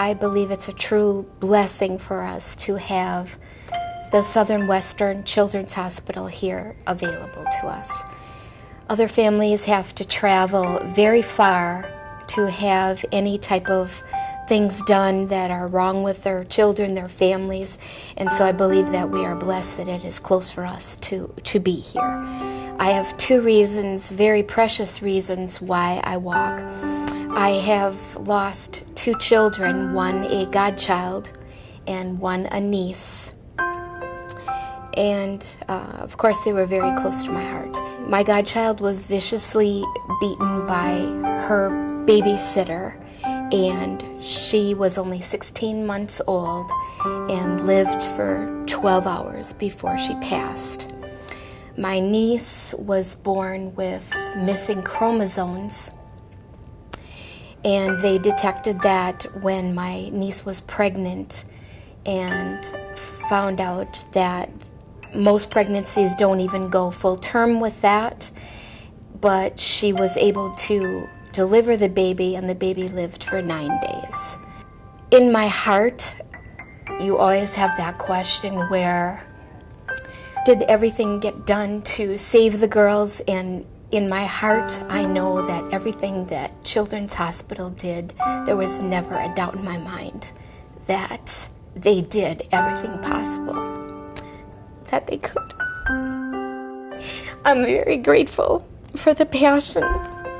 I believe it's a true blessing for us to have the Southern Western Children's Hospital here available to us. Other families have to travel very far to have any type of things done that are wrong with their children, their families, and so I believe that we are blessed that it is close for us to, to be here. I have two reasons, very precious reasons, why I walk. I have lost two children, one a godchild and one a niece. And uh, of course, they were very close to my heart. My godchild was viciously beaten by her babysitter, and she was only 16 months old and lived for 12 hours before she passed. My niece was born with missing chromosomes and they detected that when my niece was pregnant and found out that most pregnancies don't even go full term with that but she was able to deliver the baby and the baby lived for nine days. In my heart you always have that question where did everything get done to save the girls and in my heart, I know that everything that Children's Hospital did, there was never a doubt in my mind that they did everything possible that they could. I'm very grateful for the passion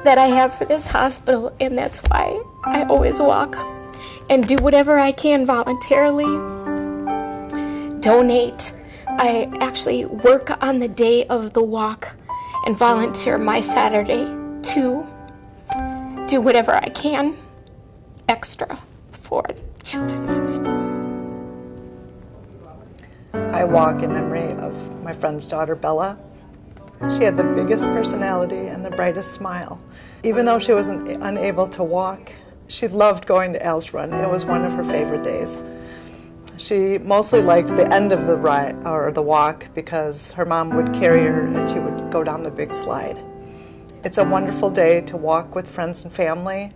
that I have for this hospital, and that's why I always walk and do whatever I can voluntarily. Donate. I actually work on the day of the walk and volunteer my Saturday to do whatever I can extra for Children's Hospital. I walk in memory of my friend's daughter Bella. She had the biggest personality and the brightest smile. Even though she was unable to walk, she loved going to Al's Run. It was one of her favorite days. She mostly liked the end of the ride or the walk because her mom would carry her and she would go down the big slide. It's a wonderful day to walk with friends and family,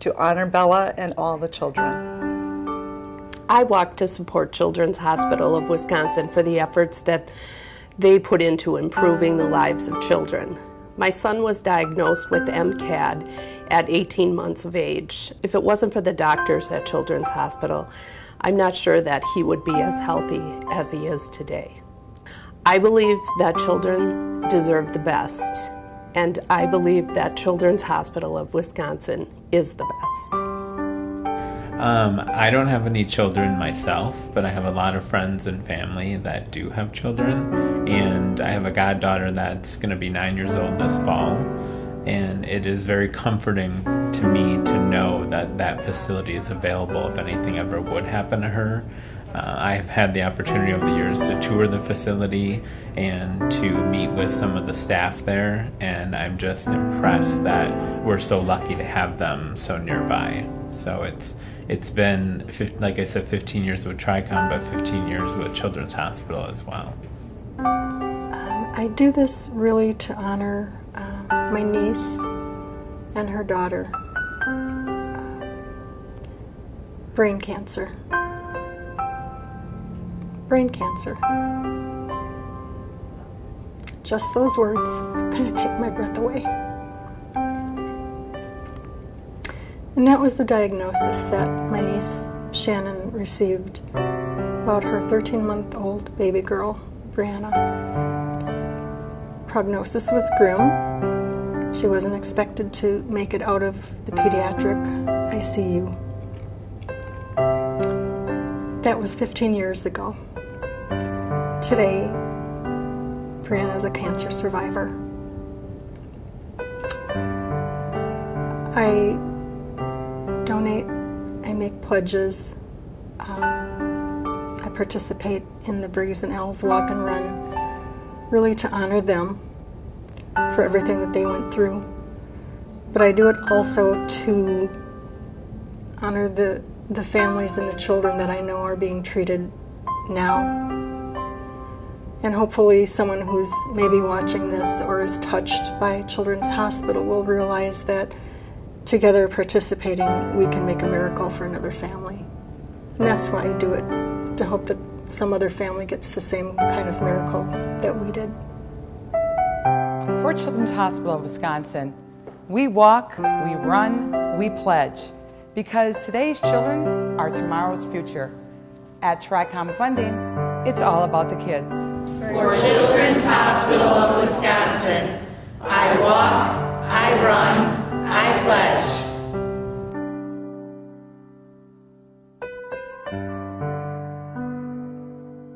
to honor Bella and all the children. I walk to support Children's Hospital of Wisconsin for the efforts that they put into improving the lives of children. My son was diagnosed with MCAD at 18 months of age. If it wasn't for the doctors at Children's Hospital, I'm not sure that he would be as healthy as he is today. I believe that children deserve the best, and I believe that Children's Hospital of Wisconsin is the best. Um, I don't have any children myself, but I have a lot of friends and family that do have children, and I have a goddaughter that's going to be nine years old this fall and it is very comforting to me to know that that facility is available if anything ever would happen to her. Uh, I have had the opportunity over the years to tour the facility and to meet with some of the staff there, and I'm just impressed that we're so lucky to have them so nearby. So it's it's been, like I said, 15 years with Tricon, but 15 years with Children's Hospital as well. Um, I do this really to honor my niece and her daughter brain cancer. Brain cancer. Just those words kind of take my breath away. And that was the diagnosis that my niece Shannon received about her 13 month old baby girl, Brianna. Prognosis was grim. She wasn't expected to make it out of the pediatric ICU. That was 15 years ago. Today, Brianna is a cancer survivor. I donate, I make pledges, um, I participate in the Briggs and Al's Walk and Run, really to honor them for everything that they went through. But I do it also to honor the, the families and the children that I know are being treated now. And hopefully someone who's maybe watching this or is touched by Children's Hospital will realize that together participating, we can make a miracle for another family. And that's why I do it, to hope that some other family gets the same kind of miracle that we did we're Children's Hospital of Wisconsin. We walk, we run, we pledge. Because today's children are tomorrow's future. At TRICOM Funding, it's all about the kids. For Children's Hospital of Wisconsin, I walk,